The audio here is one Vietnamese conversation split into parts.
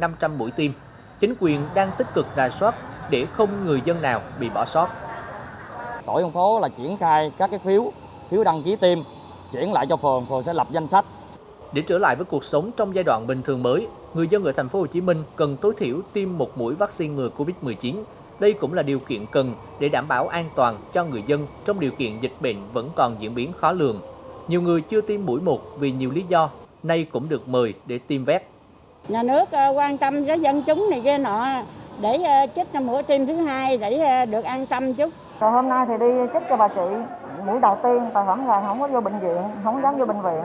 500 mũi tiêm. Chính quyền đang tích cực rà soát để không người dân nào bị bỏ sót. Tổ dân phố là triển khai các cái phiếu, phiếu đăng ký tiêm, chuyển lại cho phường, phường sẽ lập danh sách. Để trở lại với cuộc sống trong giai đoạn bình thường mới, người dân ở thành phố Hồ Chí Minh cần tối thiểu tiêm một mũi vaccine ngừa Covid-19. Đây cũng là điều kiện cần để đảm bảo an toàn cho người dân trong điều kiện dịch bệnh vẫn còn diễn biến khó lường. Nhiều người chưa tiêm mũi một vì nhiều lý do, nay cũng được mời để tiêm vét. Nhà nước ờ, quan tâm với dân chúng này kia nọ để ờ, chích cho mũi tiêm thứ hai để ờ, được an tâm chút. Rồi hôm nay thì đi chích cho bà chị mũi đầu tiên, tài khoản là không có vô bệnh viện, không dám vô bệnh viện.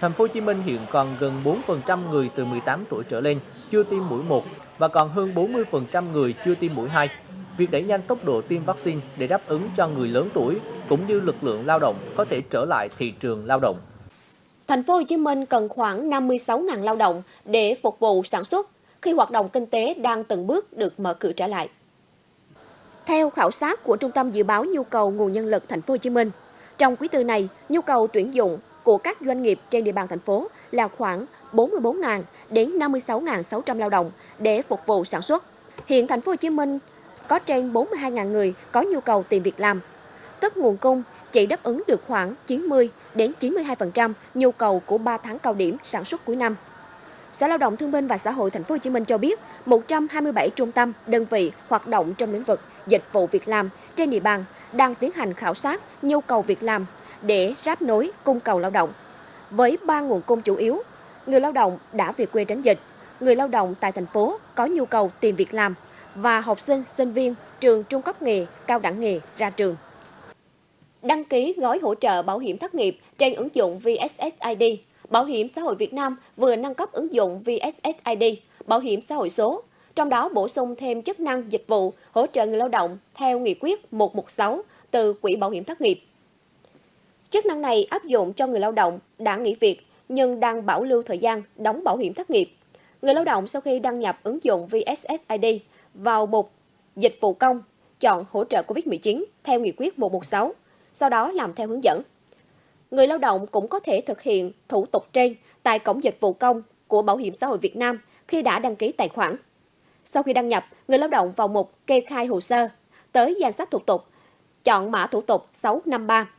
Thành phố Hồ Chí Minh hiện còn gần 4% người từ 18 tuổi trở lên chưa tiêm mũi 1 và còn hơn 40% người chưa tiêm mũi 2. Việc đẩy nhanh tốc độ tiêm vaccine để đáp ứng cho người lớn tuổi cũng như lực lượng lao động có thể trở lại thị trường lao động. Thành phố Hồ Chí Minh cần khoảng 56.000 lao động để phục vụ sản xuất khi hoạt động kinh tế đang từng bước được mở cửa trở lại. Theo khảo sát của Trung tâm Dự báo Nhu cầu Nguồn Nhân lực Thành phố Hồ Chí Minh, trong quý tư này, nhu cầu tuyển dụng của các doanh nghiệp trên địa bàn thành phố là khoảng 44.000 đến 56.600 lao động để phục vụ sản xuất. Hiện thành phố Hồ Chí Minh có trên 42.000 người có nhu cầu tìm việc làm. Tức nguồn cung chỉ đáp ứng được khoảng 90 đến 92% nhu cầu của 3 tháng cao điểm sản xuất cuối năm. Sở Lao động Thương binh và Xã hội Thành phố Hồ Chí Minh cho biết, 127 trung tâm, đơn vị hoạt động trong lĩnh vực dịch vụ việc làm trên địa bàn đang tiến hành khảo sát nhu cầu việc làm để ráp nối cung cầu lao động. Với ba nguồn cung chủ yếu, người lao động đã về quê tránh dịch, người lao động tại thành phố có nhu cầu tìm việc làm và học sinh, sinh viên trường trung cấp nghề, cao đẳng nghề ra trường. Đăng ký gói hỗ trợ bảo hiểm thất nghiệp trên ứng dụng VSSID. Bảo hiểm xã hội Việt Nam vừa nâng cấp ứng dụng VSSID, bảo hiểm xã hội số, trong đó bổ sung thêm chức năng dịch vụ hỗ trợ người lao động theo nghị quyết 116 từ Quỹ Bảo hiểm thất nghiệp. Chức năng này áp dụng cho người lao động đã nghỉ việc nhưng đang bảo lưu thời gian đóng bảo hiểm thất nghiệp. Người lao động sau khi đăng nhập ứng dụng VSSID vào mục Dịch vụ công, chọn hỗ trợ COVID-19 theo nghị quyết 116, sau đó làm theo hướng dẫn. Người lao động cũng có thể thực hiện thủ tục trên tại cổng dịch vụ công của Bảo hiểm xã hội Việt Nam khi đã đăng ký tài khoản. Sau khi đăng nhập, người lao động vào mục kê khai hồ sơ, tới danh sách thủ tục, chọn mã thủ tục 653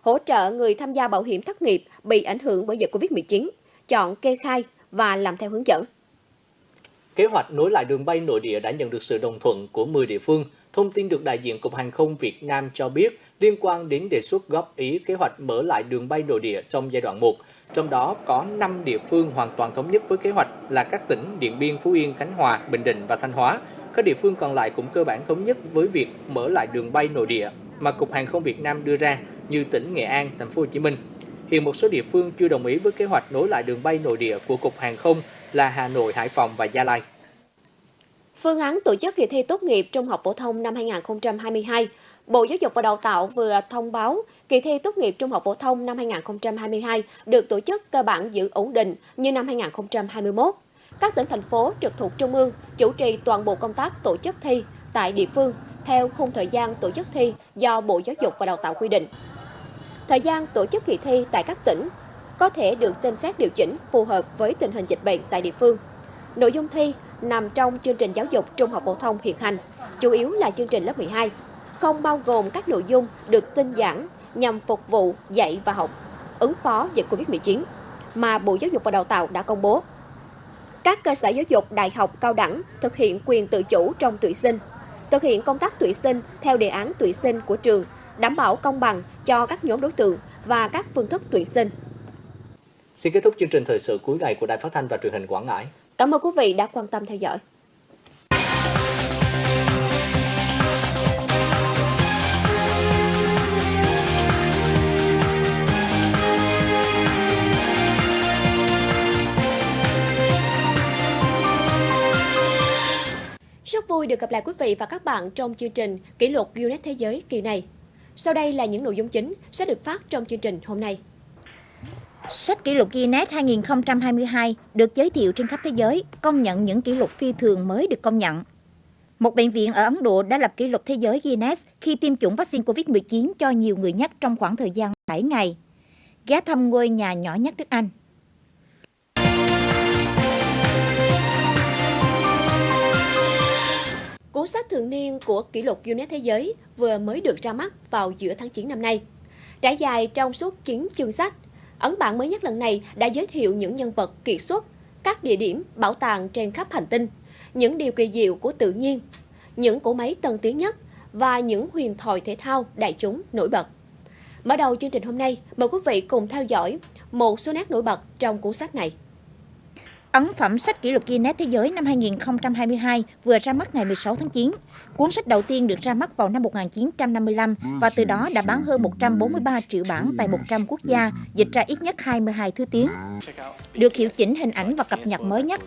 hỗ trợ người tham gia bảo hiểm thất nghiệp bị ảnh hưởng bởi dịch Covid-19, chọn kê khai và làm theo hướng dẫn. Kế hoạch nối lại đường bay nội địa đã nhận được sự đồng thuận của 10 địa phương. Thông tin được đại diện Cục Hàng không Việt Nam cho biết liên quan đến đề xuất góp ý kế hoạch mở lại đường bay nội địa trong giai đoạn 1. Trong đó có 5 địa phương hoàn toàn thống nhất với kế hoạch là các tỉnh Điện Biên, Phú Yên, Khánh Hòa, Bình Định và Thanh Hóa. Các địa phương còn lại cũng cơ bản thống nhất với việc mở lại đường bay nội địa mà Cục Hàng không Việt Nam đưa ra như tỉnh Nghệ An, thành phố Hồ Chí Minh. Hiện một số địa phương chưa đồng ý với kế hoạch nối lại đường bay nội địa của Cục Hàng không là Hà Nội, Hải Phòng và Gia Lai. Phương án tổ chức kỳ thi tốt nghiệp trung học phổ thông năm 2022, Bộ Giáo dục và Đào tạo vừa thông báo kỳ thi tốt nghiệp trung học phổ thông năm 2022 được tổ chức cơ bản giữ ổn định như năm 2021. Các tỉnh thành phố trực thuộc trung ương chủ trì toàn bộ công tác tổ chức thi tại địa phương theo khung thời gian tổ chức thi do Bộ Giáo dục và Đào tạo quy định. Thời gian tổ chức kỳ thi tại các tỉnh có thể được xem xét điều chỉnh phù hợp với tình hình dịch bệnh tại địa phương. Nội dung thi nằm trong chương trình giáo dục trung học phổ thông hiện hành, chủ yếu là chương trình lớp 12, không bao gồm các nội dung được tinh giản nhằm phục vụ dạy và học, ứng phó dịch Covid-19 mà Bộ Giáo dục và Đào tạo đã công bố. Các cơ sở giáo dục đại học cao đẳng thực hiện quyền tự chủ trong tuyển sinh, thực hiện công tác tuyển sinh theo đề án tuyển sinh của trường, đảm bảo công bằng cho các nhóm đối tượng và các phương thức tuyển sinh. Xin kết thúc chương trình thời sự cuối ngày của Đài Phát thanh và Truyền hình Quảng Ngãi. Cảm ơn quý vị đã quan tâm theo dõi. Rất vui được gặp lại quý vị và các bạn trong chương trình Kỷ lục Guinness Thế giới kỳ này. Sau đây là những nội dung chính sẽ được phát trong chương trình hôm nay. Sách kỷ lục Guinness 2022 được giới thiệu trên khắp thế giới, công nhận những kỷ lục phi thường mới được công nhận. Một bệnh viện ở Ấn Độ đã lập kỷ lục thế giới Guinness khi tiêm chủng vaccine COVID-19 cho nhiều người nhất trong khoảng thời gian 7 ngày. Ghé thăm ngôi nhà nhỏ nhất nước Anh. cuốn sách thường niên của kỷ lục Guinness Thế giới vừa mới được ra mắt vào giữa tháng 9 năm nay. Trải dài trong suốt 9 chương sách, ấn bản mới nhất lần này đã giới thiệu những nhân vật kiệt xuất, các địa điểm, bảo tàng trên khắp hành tinh, những điều kỳ diệu của tự nhiên, những cỗ máy tân tiến nhất và những huyền thoại thể thao đại chúng nổi bật. Mở đầu chương trình hôm nay, mời quý vị cùng theo dõi một số nét nổi bật trong cuốn sách này. Ấn phẩm sách kỷ lục Guinness Thế giới năm 2022 vừa ra mắt ngày 16 tháng 9. Cuốn sách đầu tiên được ra mắt vào năm 1955 và từ đó đã bán hơn 143 triệu bản tại 100 quốc gia, dịch ra ít nhất 22 thứ tiếng. Được hiệu chỉnh hình ảnh và cập nhật mới nhất,